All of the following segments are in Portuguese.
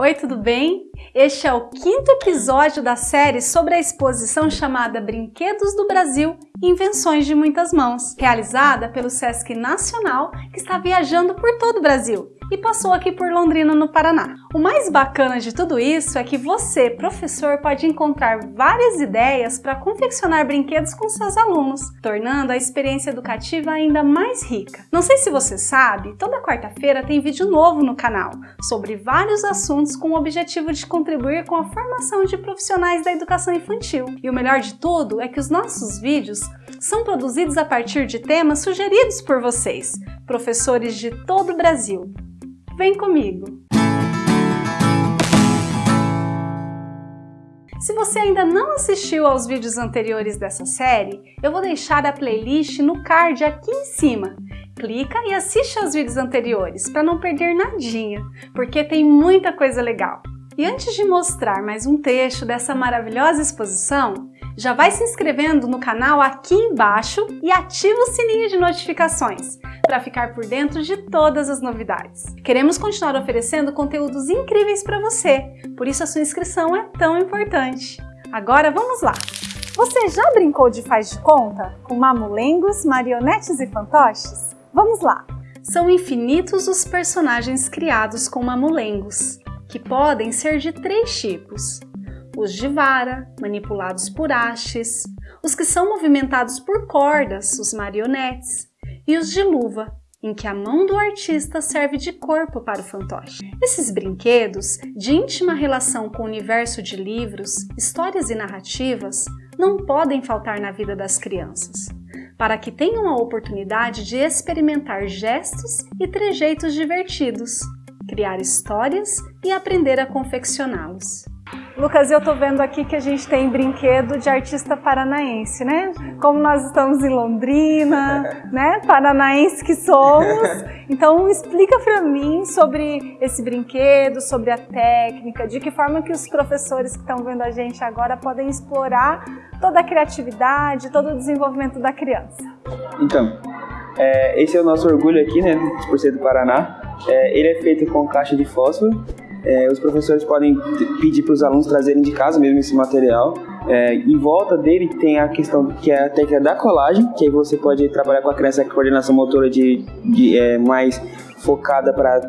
Oi, tudo bem? Este é o quinto episódio da série sobre a exposição chamada Brinquedos do Brasil Invenções de Muitas Mãos, realizada pelo Sesc Nacional, que está viajando por todo o Brasil e passou aqui por Londrina, no Paraná. O mais bacana de tudo isso é que você, professor, pode encontrar várias ideias para confeccionar brinquedos com seus alunos, tornando a experiência educativa ainda mais rica. Não sei se você sabe, toda quarta-feira tem vídeo novo no canal sobre vários assuntos com o objetivo de contribuir com a formação de profissionais da educação infantil. E o melhor de tudo é que os nossos vídeos são produzidos a partir de temas sugeridos por vocês, professores de todo o Brasil. Vem comigo! Se você ainda não assistiu aos vídeos anteriores dessa série, eu vou deixar a playlist no card aqui em cima. Clica e assiste aos vídeos anteriores para não perder nadinha, porque tem muita coisa legal. E antes de mostrar mais um trecho dessa maravilhosa exposição, já vai se inscrevendo no canal aqui embaixo e ativa o sininho de notificações para ficar por dentro de todas as novidades. Queremos continuar oferecendo conteúdos incríveis para você, por isso a sua inscrição é tão importante. Agora vamos lá! Você já brincou de faz de conta com mamulengos, marionetes e fantoches? Vamos lá! São infinitos os personagens criados com mamulengos, que podem ser de três tipos. Os de vara, manipulados por hastes, os que são movimentados por cordas, os marionetes, e os de luva, em que a mão do artista serve de corpo para o fantoche. Esses brinquedos, de íntima relação com o universo de livros, histórias e narrativas, não podem faltar na vida das crianças, para que tenham a oportunidade de experimentar gestos e trejeitos divertidos, criar histórias e aprender a confeccioná-los. Lucas, eu tô vendo aqui que a gente tem brinquedo de artista paranaense, né? Como nós estamos em Londrina, né? Paranaense que somos. Então explica para mim sobre esse brinquedo, sobre a técnica, de que forma que os professores que estão vendo a gente agora podem explorar toda a criatividade, todo o desenvolvimento da criança. Então, é, esse é o nosso orgulho aqui, né? Por ser do Paraná. É, ele é feito com caixa de fósforo. É, os professores podem pedir para os alunos trazerem de casa mesmo esse material. É, em volta dele tem a questão que é a técnica da colagem, que aí você pode trabalhar com a criança com coordenação motora de, de é, mais focada para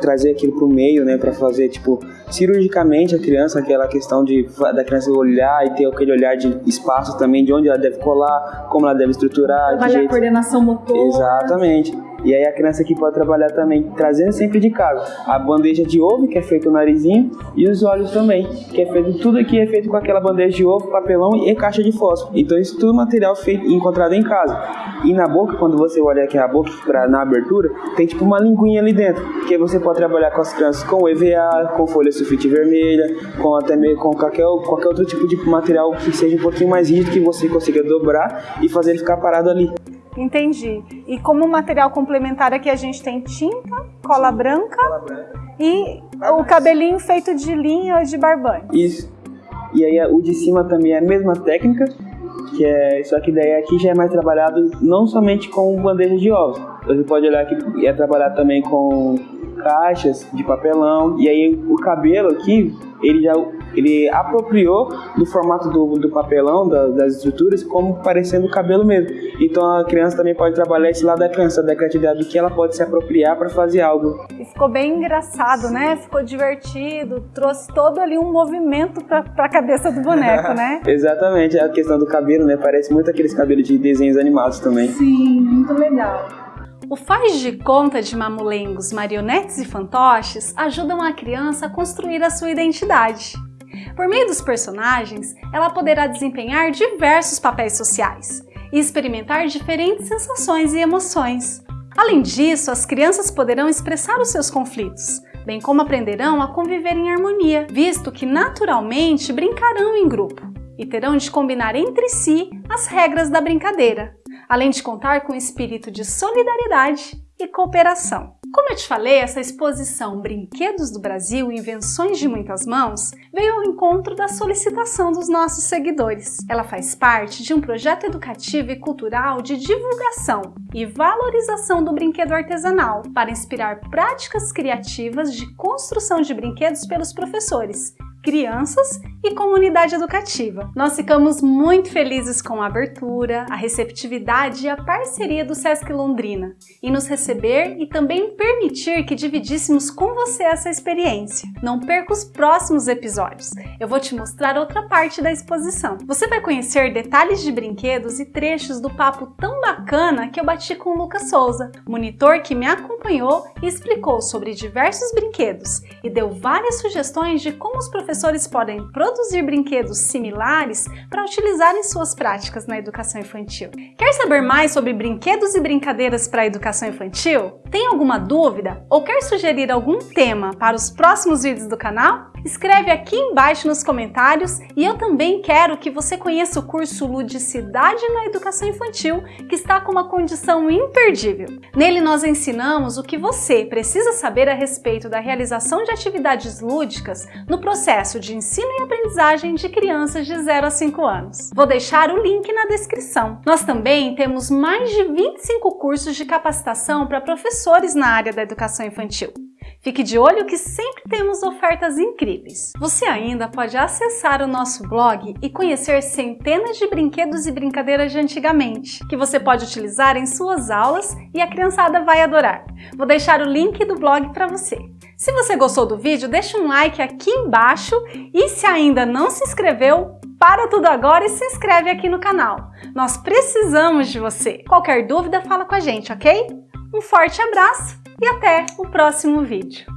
trazer aquilo para o meio, né, para fazer tipo cirurgicamente a criança, aquela questão de da criança olhar e ter aquele olhar de espaço também, de onde ela deve colar, como ela deve estruturar, Trabalhar jeito... a coordenação motora. Exatamente. E aí a criança aqui pode trabalhar também trazendo sempre de casa a bandeja de ovo, que é feito o narizinho, e os olhos também, que é feito tudo aqui é feito com aquela bandeja de ovo, papelão e caixa de fósforo. Então isso tudo material feito encontrado em casa. E na boca, quando você olha aqui a boca pra, na abertura, tem tipo uma linguinha ali dentro, que você pode trabalhar com as crianças com EVA, com folha sulfite vermelha, com até mesmo com qualquer, qualquer outro tipo de material que seja um pouquinho mais rígido que você consiga dobrar e fazer ele ficar parado ali. Entendi. E como material complementar aqui a gente tem tinta, cola branca, cola branca. e barbante. o cabelinho feito de linha de barbante. Isso. E aí o de cima também é a mesma técnica, que é só que daí aqui já é mais trabalhado não somente com bandeja de ovos. Você pode olhar que é trabalhado também com caixas de papelão e aí o cabelo aqui ele já ele apropriou do formato do, do papelão, da, das estruturas, como parecendo o cabelo mesmo. Então a criança também pode trabalhar esse lado da criança, da criatividade, do que ela pode se apropriar para fazer algo. E ficou bem engraçado, né? Ficou divertido, trouxe todo ali um movimento para a cabeça do boneco, né? Exatamente, a questão do cabelo, né? Parece muito aqueles cabelos de desenhos animados também. Sim, muito legal. O faz de conta de mamulengos, marionetes e fantoches ajudam a criança a construir a sua identidade. Por meio dos personagens, ela poderá desempenhar diversos papéis sociais e experimentar diferentes sensações e emoções. Além disso, as crianças poderão expressar os seus conflitos, bem como aprenderão a conviver em harmonia, visto que naturalmente brincarão em grupo e terão de combinar entre si as regras da brincadeira, além de contar com espírito de solidariedade e cooperação. Como eu te falei, essa exposição Brinquedos do Brasil, Invenções de Muitas Mãos, veio ao encontro da solicitação dos nossos seguidores. Ela faz parte de um projeto educativo e cultural de divulgação e valorização do brinquedo artesanal, para inspirar práticas criativas de construção de brinquedos pelos professores, crianças e comunidade educativa. Nós ficamos muito felizes com a abertura, a receptividade e a parceria do Sesc Londrina em nos receber e também permitir que dividíssemos com você essa experiência. Não perca os próximos episódios. Eu vou te mostrar outra parte da exposição. Você vai conhecer detalhes de brinquedos e trechos do papo tão bacana que eu bati com o Lucas Souza, monitor que me acompanhou e explicou sobre diversos brinquedos e deu várias sugestões de como os professores professores podem produzir brinquedos similares para utilizar em suas práticas na educação infantil. Quer saber mais sobre brinquedos e brincadeiras para a educação infantil? Tem alguma dúvida ou quer sugerir algum tema para os próximos vídeos do canal? Escreve aqui embaixo nos comentários e eu também quero que você conheça o curso Ludicidade na Educação Infantil, que está com uma condição imperdível. Nele nós ensinamos o que você precisa saber a respeito da realização de atividades lúdicas no processo de ensino e aprendizagem de crianças de 0 a 5 anos. Vou deixar o link na descrição. Nós também temos mais de 25 cursos de capacitação para professores na área da educação infantil. Fique de olho que sempre temos ofertas incríveis. Você ainda pode acessar o nosso blog e conhecer centenas de brinquedos e brincadeiras de antigamente, que você pode utilizar em suas aulas e a criançada vai adorar. Vou deixar o link do blog para você. Se você gostou do vídeo, deixa um like aqui embaixo e se ainda não se inscreveu, para tudo agora e se inscreve aqui no canal. Nós precisamos de você. Qualquer dúvida, fala com a gente, ok? Um forte abraço e até o próximo vídeo.